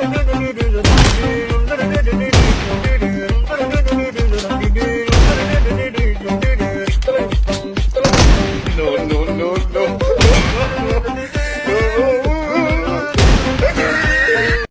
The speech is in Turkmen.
didi didi no.